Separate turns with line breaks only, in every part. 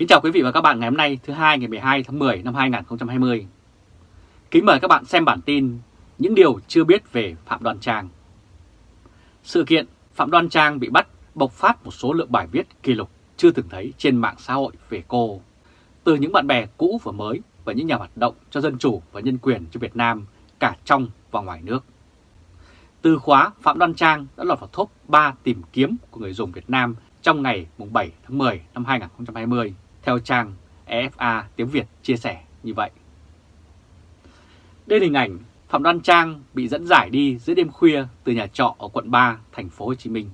Kính chào quý vị và các bạn ngày hôm nay thứ hai ngày 12 tháng 10 năm 2020. Kính mời các bạn xem bản tin Những điều chưa biết về Phạm Đoan Trang. Sự kiện Phạm Đoan Trang bị bắt bộc phát một số lượng bài viết kỷ lục chưa từng thấy trên mạng xã hội về cô. Từ những bạn bè cũ và mới và những nhà hoạt động cho dân chủ và nhân quyền cho Việt Nam cả trong và ngoài nước. Từ khóa Phạm Đoan Trang đã lọt vào top 3 tìm kiếm của người dùng Việt Nam trong ngày 7 tháng 10 năm 2020, theo trang EFA tiếng Việt chia sẻ như vậy. Đây là hình ảnh Phạm Đoan Trang bị dẫn giải đi giữa đêm khuya từ nhà trọ ở quận 3, thành phố Hồ Chí Minh.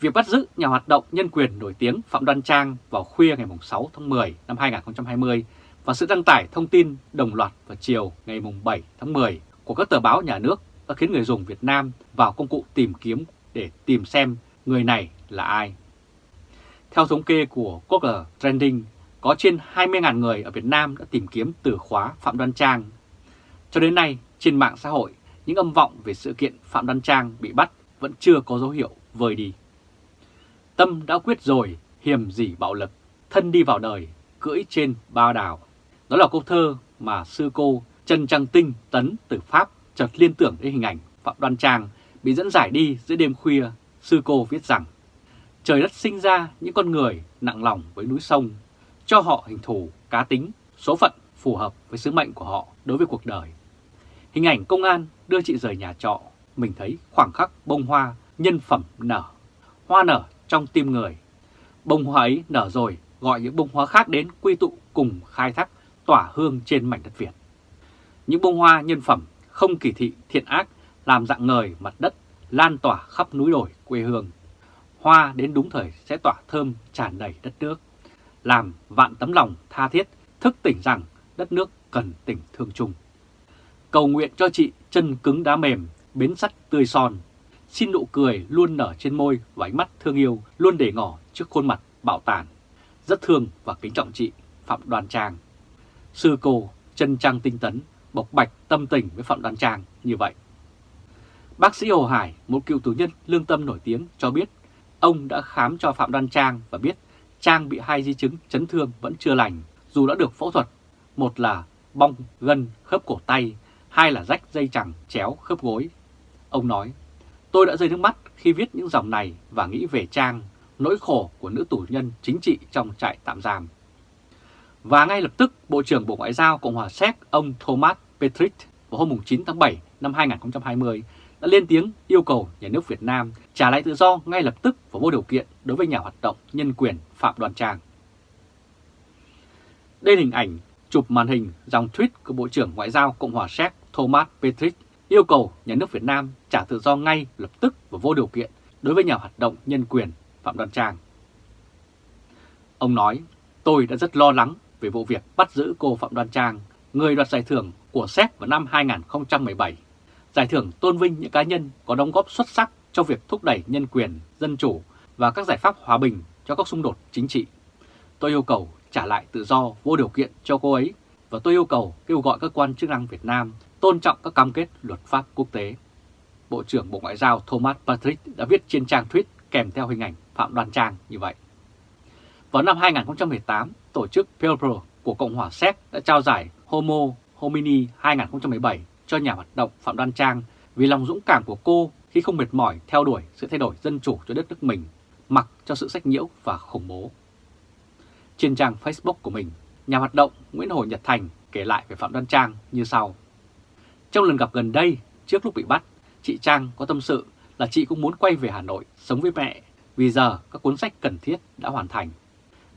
Việc bắt giữ nhà hoạt động nhân quyền nổi tiếng Phạm Đoan Trang vào khuya ngày 6 tháng 10 năm 2020 và sự đăng tải thông tin đồng loạt vào chiều ngày 7 tháng 10 của các tờ báo nhà nước đã khiến người dùng Việt Nam vào công cụ tìm kiếm để tìm xem người này là ai. Theo thống kê của Google Trending, có trên 20.000 người ở Việt Nam đã tìm kiếm từ khóa Phạm Đoan Trang. Cho đến nay, trên mạng xã hội, những âm vọng về sự kiện Phạm Đoan Trang bị bắt vẫn chưa có dấu hiệu vơi đi. Tâm đã quyết rồi, hiểm gì bạo lực, thân đi vào đời, cưỡi trên ba đảo. Đó là câu thơ mà sư cô Trần Trăng Tinh Tấn từ Pháp chợt liên tưởng đến hình ảnh Phạm Đoan Trang bị dẫn giải đi giữa đêm khuya. Sư cô viết rằng, trời đất sinh ra những con người nặng lòng với núi sông, cho họ hình thù, cá tính, số phận phù hợp với sứ mệnh của họ đối với cuộc đời. Hình ảnh công an đưa chị rời nhà trọ, mình thấy khoảng khắc bông hoa nhân phẩm nở, hoa nở trong tim người. Bông hoa ấy nở rồi, gọi những bông hoa khác đến quy tụ cùng khai thác tỏa hương trên mảnh đất Việt. Những bông hoa nhân phẩm không kỳ thị thiện ác làm dạng ngời mặt đất lan tỏa khắp núi đồi quê hương. Hoa đến đúng thời sẽ tỏa thơm tràn đầy đất nước, làm vạn tấm lòng tha thiết thức tỉnh rằng đất nước cần tình thương chung. Cầu nguyện cho chị chân cứng đá mềm, bến sắt tươi son, xin nụ cười luôn nở trên môi và ánh mắt thương yêu luôn để ngỏ trước khuôn mặt bạo tàn. Rất thương và kính trọng chị Phạm Đoàn Trang. Sư cô chân trang tinh tấn bộc bạch tâm tình với Phạm đoàn Trang như vậy. Bác sĩ Hồ Hải, một cựu tù nhân lương tâm nổi tiếng cho biết ông đã khám cho Phạm Đoan Trang và biết Trang bị hai di chứng chấn thương vẫn chưa lành dù đã được phẫu thuật. Một là bong gân khớp cổ tay, hai là rách dây chẳng chéo khớp gối. Ông nói, tôi đã rơi nước mắt khi viết những dòng này và nghĩ về Trang, nỗi khổ của nữ tù nhân chính trị trong trại tạm giam. Và ngay lập tức, Bộ trưởng Bộ Ngoại giao Cộng hòa Séc ông Thomas Petrit vào hôm 9 tháng 7 năm 2020 đã lên tiếng yêu cầu nhà nước Việt Nam trả lại tự do ngay lập tức và vô điều kiện đối với nhà hoạt động nhân quyền Phạm Đoàn Trang. Đây là hình ảnh chụp màn hình dòng tweet của Bộ trưởng Ngoại giao Cộng hòa Séc Thomas Petric yêu cầu nhà nước Việt Nam trả tự do ngay lập tức và vô điều kiện đối với nhà hoạt động nhân quyền Phạm Đoàn Trang. Ông nói, tôi đã rất lo lắng về vụ việc bắt giữ cô Phạm Đoan Trang, người đoạt giải thưởng của Séc vào năm 2017. Giải thưởng tôn vinh những cá nhân có đóng góp xuất sắc cho việc thúc đẩy nhân quyền, dân chủ và các giải pháp hòa bình cho các xung đột chính trị. Tôi yêu cầu trả lại tự do vô điều kiện cho cô ấy và tôi yêu cầu kêu gọi các quan chức năng Việt Nam tôn trọng các cam kết luật pháp quốc tế. Bộ trưởng Bộ Ngoại giao Thomas Patrick đã viết trên trang tweet kèm theo hình ảnh Phạm Đoan Trang như vậy. Vào năm 2018, tổ chức Pelpro của Cộng hòa Séc đã trao giải Homo Homini 2017 cho nhà hoạt động Phạm Đoan Trang vì lòng dũng cảm của cô khi không mệt mỏi theo đuổi sự thay đổi dân chủ cho đất nước mình, mặc cho sự sách nhiễu và khủng bố. Trên trang Facebook của mình, nhà hoạt động Nguyễn Hồ Nhật Thành kể lại về Phạm Đoan Trang như sau. Trong lần gặp gần đây, trước lúc bị bắt, chị Trang có tâm sự là chị cũng muốn quay về Hà Nội sống với mẹ vì giờ các cuốn sách cần thiết đã hoàn thành.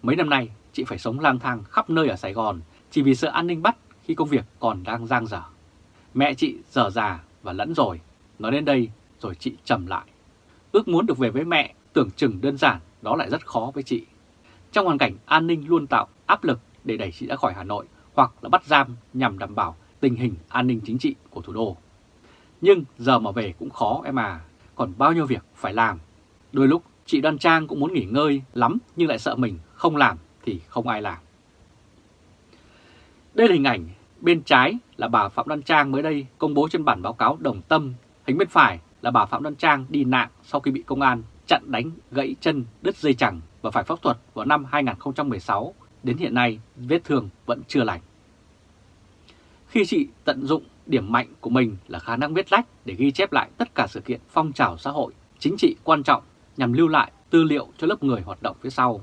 Mấy năm nay, chị phải sống lang thang khắp nơi ở Sài Gòn chỉ vì sợ an ninh bắt khi công việc còn đang giang dở. Mẹ chị giờ già và lẫn rồi, nói đến đây rồi chị trầm lại. Ước muốn được về với mẹ tưởng chừng đơn giản đó lại rất khó với chị. Trong hoàn cảnh an ninh luôn tạo áp lực để đẩy chị ra khỏi Hà Nội hoặc là bắt giam nhằm đảm bảo tình hình an ninh chính trị của thủ đô. Nhưng giờ mà về cũng khó em à, còn bao nhiêu việc phải làm. Đôi lúc chị Đoan Trang cũng muốn nghỉ ngơi lắm nhưng lại sợ mình không làm thì không ai làm. Đây là hình ảnh bên trái là bà Phạm Đoan Trang mới đây công bố trên bản báo cáo đồng tâm, hình bên phải là bà Phạm Đoan Trang đi nạn sau khi bị công an chặn đánh gãy chân đứt dây chẳng và phải phẫu thuật vào năm 2016, đến hiện nay vết thương vẫn chưa lành. Khi chị tận dụng điểm mạnh của mình là khả năng viết lách để ghi chép lại tất cả sự kiện phong trào xã hội, chính trị quan trọng nhằm lưu lại tư liệu cho lớp người hoạt động phía sau.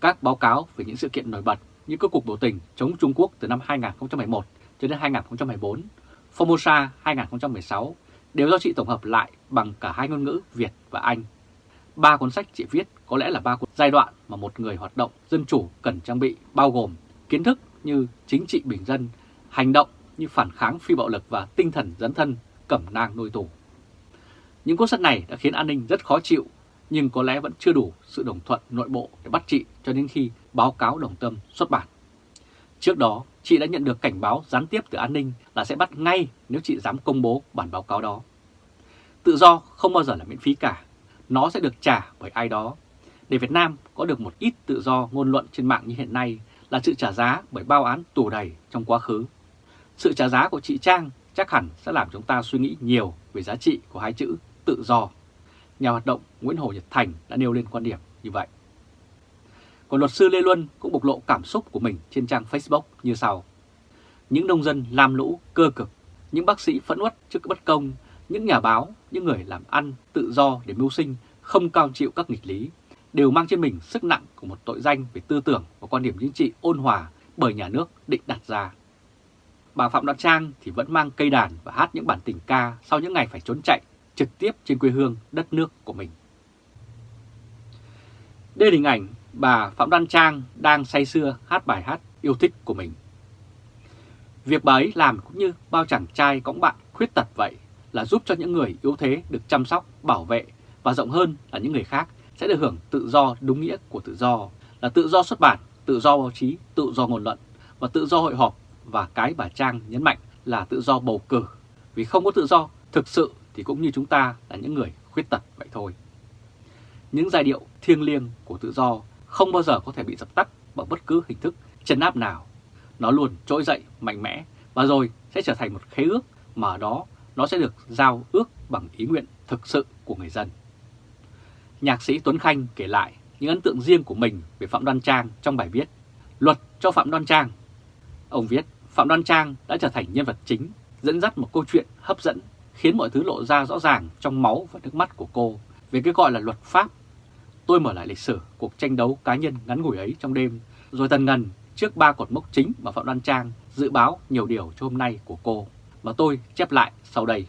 Các báo cáo về những sự kiện nổi bật những các cuộc biểu tình chống Trung Quốc từ năm 2011 cho đến 2014, Formosa 2016 đều do chị tổng hợp lại bằng cả hai ngôn ngữ Việt và Anh. Ba cuốn sách chị viết có lẽ là ba cuốn giai đoạn mà một người hoạt động dân chủ cần trang bị bao gồm kiến thức như chính trị bình dân, hành động như phản kháng phi bạo lực và tinh thần dấn thân cẩm nang nuôi tù. Những cuốn sách này đã khiến an ninh rất khó chịu nhưng có lẽ vẫn chưa đủ sự đồng thuận nội bộ để bắt chị cho đến khi báo cáo đồng tâm xuất bản. Trước đó, chị đã nhận được cảnh báo gián tiếp từ an ninh là sẽ bắt ngay nếu chị dám công bố bản báo cáo đó. Tự do không bao giờ là miễn phí cả, nó sẽ được trả bởi ai đó. Để Việt Nam có được một ít tự do ngôn luận trên mạng như hiện nay là sự trả giá bởi bao án tù đầy trong quá khứ. Sự trả giá của chị Trang chắc hẳn sẽ làm chúng ta suy nghĩ nhiều về giá trị của hai chữ tự do. Nhà hoạt động Nguyễn Hồ Nhật Thành đã nêu lên quan điểm như vậy. Còn luật sư Lê Luân cũng bộc lộ cảm xúc của mình trên trang Facebook như sau. Những nông dân lam lũ, cơ cực, những bác sĩ phẫn uất trước bất công, những nhà báo, những người làm ăn tự do để mưu sinh, không cao chịu các nghịch lý, đều mang trên mình sức nặng của một tội danh về tư tưởng và quan điểm chính trị ôn hòa bởi nhà nước định đặt ra. Bà Phạm Đoan Trang thì vẫn mang cây đàn và hát những bản tình ca sau những ngày phải trốn chạy trực tiếp trên quê hương đất nước của mình. Đây là hình ảnh bà Phạm Đoan Trang đang say sưa hát bài hát yêu thích của mình. Việc bà ấy làm cũng như bao chàng trai cõng bạn khuyết tật vậy là giúp cho những người yếu thế được chăm sóc, bảo vệ và rộng hơn là những người khác sẽ được hưởng tự do đúng nghĩa của tự do là tự do xuất bản, tự do báo chí, tự do ngôn luận và tự do hội họp và cái bà Trang nhấn mạnh là tự do bầu cử. Vì không có tự do thực sự thì cũng như chúng ta là những người khuyết tật vậy thôi. Những giai điệu thiêng liêng của tự do không bao giờ có thể bị dập tắt bằng bất cứ hình thức chấn áp nào. Nó luôn trỗi dậy mạnh mẽ và rồi sẽ trở thành một khế ước mà đó nó sẽ được giao ước bằng ý nguyện thực sự của người dân. Nhạc sĩ Tuấn Khanh kể lại những ấn tượng riêng của mình về Phạm Đoan Trang trong bài viết Luật cho Phạm Đoan Trang. Ông viết Phạm Đoan Trang đã trở thành nhân vật chính, dẫn dắt một câu chuyện hấp dẫn, khiến mọi thứ lộ ra rõ ràng trong máu và nước mắt của cô về cái gọi là luật pháp. Tôi mở lại lịch sử cuộc tranh đấu cá nhân ngắn ngủi ấy trong đêm, rồi tần ngần trước ba cột mốc chính mà Phạm Đoan Trang dự báo nhiều điều cho hôm nay của cô, mà tôi chép lại sau đây.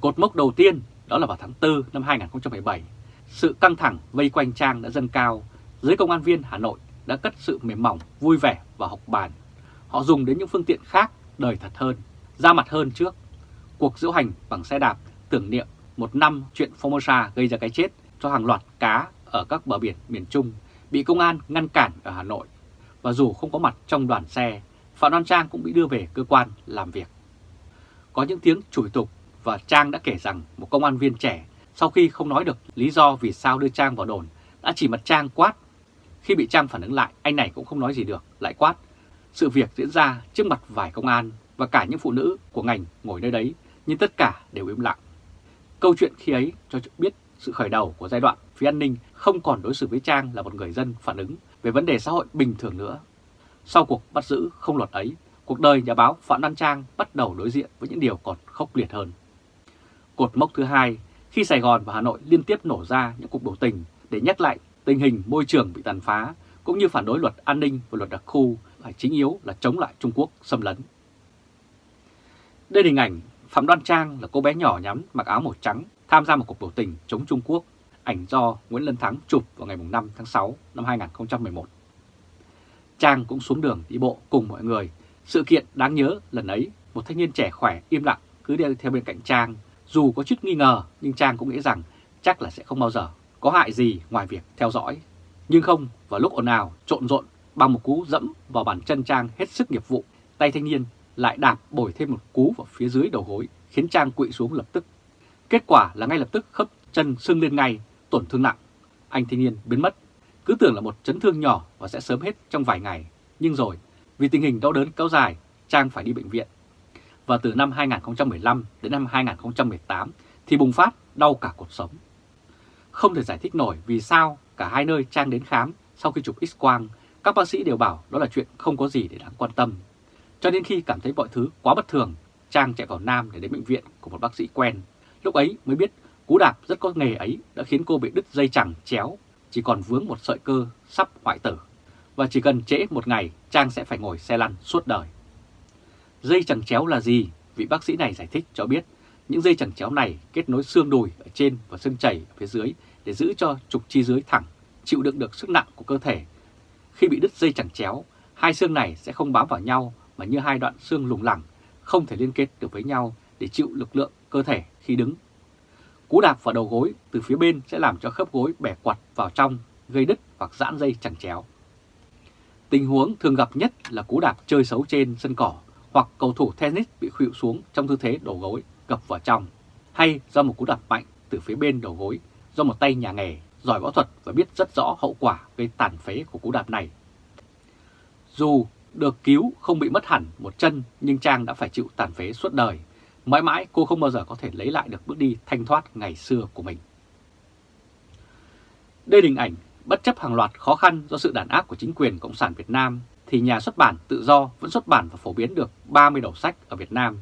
Cột mốc đầu tiên đó là vào tháng 4 năm 2017, sự căng thẳng vây quanh Trang đã dâng cao, giới công an viên Hà Nội đã cất sự mềm mỏng, vui vẻ và học bàn. Họ dùng đến những phương tiện khác đời thật hơn, ra mặt hơn trước. Cuộc diễu hành bằng xe đạp tưởng niệm một năm chuyện Formosa gây ra cái chết cho hàng loạt cá ở các bờ biển miền Trung bị công an ngăn cản ở Hà Nội. Và dù không có mặt trong đoàn xe, Phạm Đoan Trang cũng bị đưa về cơ quan làm việc. Có những tiếng chửi tục và Trang đã kể rằng một công an viên trẻ sau khi không nói được lý do vì sao đưa Trang vào đồn đã chỉ mặt Trang quát. Khi bị Trang phản ứng lại, anh này cũng không nói gì được, lại quát. Sự việc diễn ra trước mặt vài công an và cả những phụ nữ của ngành ngồi nơi đấy, nhưng tất cả đều im lặng. Câu chuyện khi ấy cho biết sự khởi đầu của giai đoạn phía an ninh không còn đối xử với Trang là một người dân phản ứng về vấn đề xã hội bình thường nữa. Sau cuộc bắt giữ không luật ấy, cuộc đời nhà báo Phạm Đăng Trang bắt đầu đối diện với những điều còn khốc liệt hơn. Cột mốc thứ hai, khi Sài Gòn và Hà Nội liên tiếp nổ ra những cuộc biểu tình để nhắc lại tình hình môi trường bị tàn phá, cũng như phản đối luật an ninh và luật đặc khu phải chính yếu là chống lại Trung Quốc xâm lấn. Đây là hình ảnh Phạm Đoan Trang là cô bé nhỏ nhắn mặc áo màu trắng tham gia một cuộc biểu tình chống Trung Quốc, ảnh do Nguyễn Lân Thắng chụp vào ngày 5 tháng 6 năm 2011. Trang cũng xuống đường đi bộ cùng mọi người. Sự kiện đáng nhớ lần ấy, một thanh niên trẻ khỏe im lặng cứ đi theo bên cạnh Trang. Dù có chút nghi ngờ nhưng Trang cũng nghĩ rằng chắc là sẽ không bao giờ có hại gì ngoài việc theo dõi. Nhưng không, vào lúc ồn ào, trộn rộn, bằng một cú dẫm vào bàn chân Trang hết sức nghiệp vụ, tay thanh niên lại đạp bồi thêm một cú vào phía dưới đầu gối, khiến Trang quỵ xuống lập tức. Kết quả là ngay lập tức khớp chân sưng lên ngay, tổn thương nặng. Anh thanh niên biến mất, cứ tưởng là một chấn thương nhỏ và sẽ sớm hết trong vài ngày. Nhưng rồi, vì tình hình đau đớn kéo dài, Trang phải đi bệnh viện. Và từ năm 2015 đến năm 2018 thì bùng phát đau cả cuộc sống. không thể giải thích nổi vì sao cả hai nơi Trang đến khám sau khi chụp x-quang, các bác sĩ đều bảo đó là chuyện không có gì để đáng quan tâm. Cho đến khi cảm thấy mọi thứ quá bất thường, Trang chạy vào Nam để đến bệnh viện của một bác sĩ quen. Lúc ấy mới biết cú đạp rất có nghề ấy đã khiến cô bị đứt dây chẳng chéo, chỉ còn vướng một sợi cơ sắp hoại tử. Và chỉ cần trễ một ngày, Trang sẽ phải ngồi xe lăn suốt đời. Dây chẳng chéo là gì? Vị bác sĩ này giải thích cho biết những dây chẳng chéo này kết nối xương đùi ở trên và xương chảy ở phía dưới để giữ cho trục chi dưới thẳng, chịu đựng được sức nặng của cơ thể. Khi bị đứt dây chẳng chéo, hai xương này sẽ không bám vào nhau mà như hai đoạn xương lủng lẳng, không thể liên kết được với nhau để chịu lực lượng cơ thể khi đứng. Cú đạp vào đầu gối từ phía bên sẽ làm cho khớp gối bẻ quặt vào trong, gây đứt hoặc giãn dây chẳng chéo. Tình huống thường gặp nhất là cú đạp chơi xấu trên sân cỏ hoặc cầu thủ tennis bị khuỵu xuống trong tư thế đầu gối gập vào trong, hay do một cú đạp mạnh từ phía bên đầu gối do một tay nhà nghề giỏi võ thuật và biết rất rõ hậu quả gây tàn phế của cú đạp này. Dù được cứu không bị mất hẳn một chân, nhưng Trang đã phải chịu tàn phế suốt đời. Mãi mãi, cô không bao giờ có thể lấy lại được bước đi thanh thoát ngày xưa của mình. Đây hình ảnh bất chấp hàng loạt khó khăn do sự đàn áp của chính quyền Cộng sản Việt Nam, thì nhà xuất bản tự do vẫn xuất bản và phổ biến được 30 đầu sách ở Việt Nam.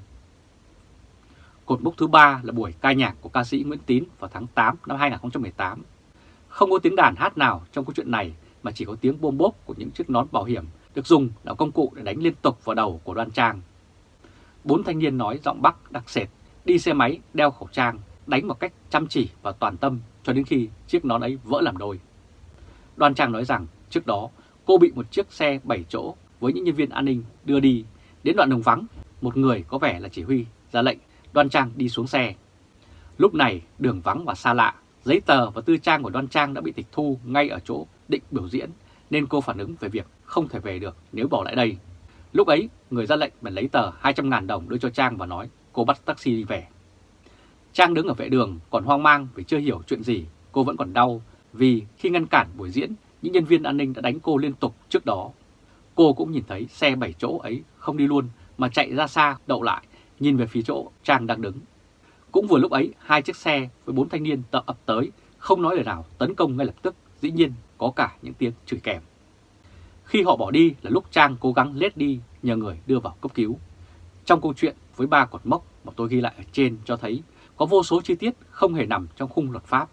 Cột mốc thứ ba là buổi ca nhạc của ca sĩ Nguyễn Tín vào tháng 8 năm 2018. Không có tiếng đàn hát nào trong câu chuyện này, mà chỉ có tiếng bôm bốp của những chiếc nón bảo hiểm được dùng là công cụ để đánh liên tục vào đầu của đoan trang. Bốn thanh niên nói giọng Bắc đặc sệt, đi xe máy, đeo khẩu trang, đánh một cách chăm chỉ và toàn tâm cho đến khi chiếc nón ấy vỡ làm đôi. Đoan trang nói rằng trước đó cô bị một chiếc xe 7 chỗ với những nhân viên an ninh đưa đi. Đến đoạn đường vắng, một người có vẻ là chỉ huy ra lệnh Đoan Trang đi xuống xe. Lúc này đường vắng và xa lạ, giấy tờ và tư trang của Đoan Trang đã bị tịch thu ngay ở chỗ định biểu diễn nên cô phản ứng về việc không thể về được nếu bỏ lại đây. Lúc ấy, người ra lệnh bèn lấy tờ 200.000 đồng đưa cho Trang và nói cô bắt taxi đi về. Trang đứng ở vệ đường còn hoang mang vì chưa hiểu chuyện gì, cô vẫn còn đau vì khi ngăn cản buổi diễn, những nhân viên an ninh đã đánh cô liên tục trước đó. Cô cũng nhìn thấy xe 7 chỗ ấy không đi luôn mà chạy ra xa đậu lại, nhìn về phía chỗ Trang đang đứng. Cũng vừa lúc ấy, hai chiếc xe với bốn thanh niên tập ập tới, không nói lời nào tấn công ngay lập tức, dĩ nhiên có cả những tiếng chửi kèm. Khi họ bỏ đi là lúc Trang cố gắng lết đi nhờ người đưa vào cấp cứu. Trong câu chuyện với ba cột mốc mà tôi ghi lại ở trên cho thấy có vô số chi tiết không hề nằm trong khung luật pháp.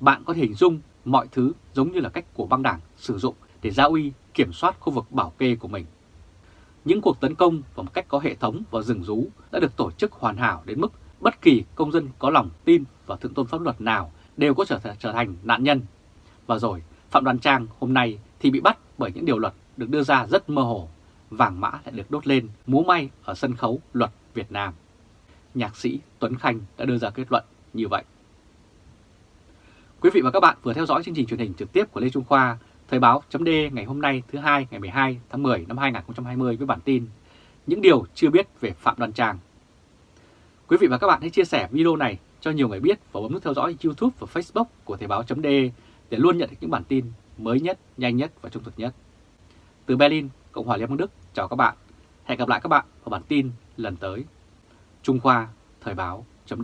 Bạn có thể hình dung mọi thứ giống như là cách của băng đảng sử dụng để giao uy kiểm soát khu vực bảo kê của mình. Những cuộc tấn công vào một cách có hệ thống và rừng rú đã được tổ chức hoàn hảo đến mức bất kỳ công dân có lòng tin và thượng tôn pháp luật nào đều có trở, trở thành nạn nhân. Và rồi, Phạm Đoàn Trang hôm nay thì bị bắt bởi những điều luật được đưa ra rất mơ hồ. Vàng mã lại được đốt lên múa may ở sân khấu luật Việt Nam. Nhạc sĩ Tuấn Khanh đã đưa ra kết luận như vậy. Quý vị và các bạn vừa theo dõi chương trình truyền hình trực tiếp của Lê Trung Khoa, Thời báo chấm ngày hôm nay thứ hai ngày 12 tháng 10 năm 2020 với bản tin Những điều chưa biết về Phạm Đoàn Trang. Quý vị và các bạn hãy chia sẻ video này cho nhiều người biết và bấm nút theo dõi YouTube và Facebook của Thời báo chấm để luôn nhận được những bản tin mới nhất, nhanh nhất và trung thực nhất. Từ Berlin, Cộng hòa Liên bang Đức, chào các bạn. Hẹn gặp lại các bạn ở bản tin lần tới. Trung Khoa, Thời báo chấm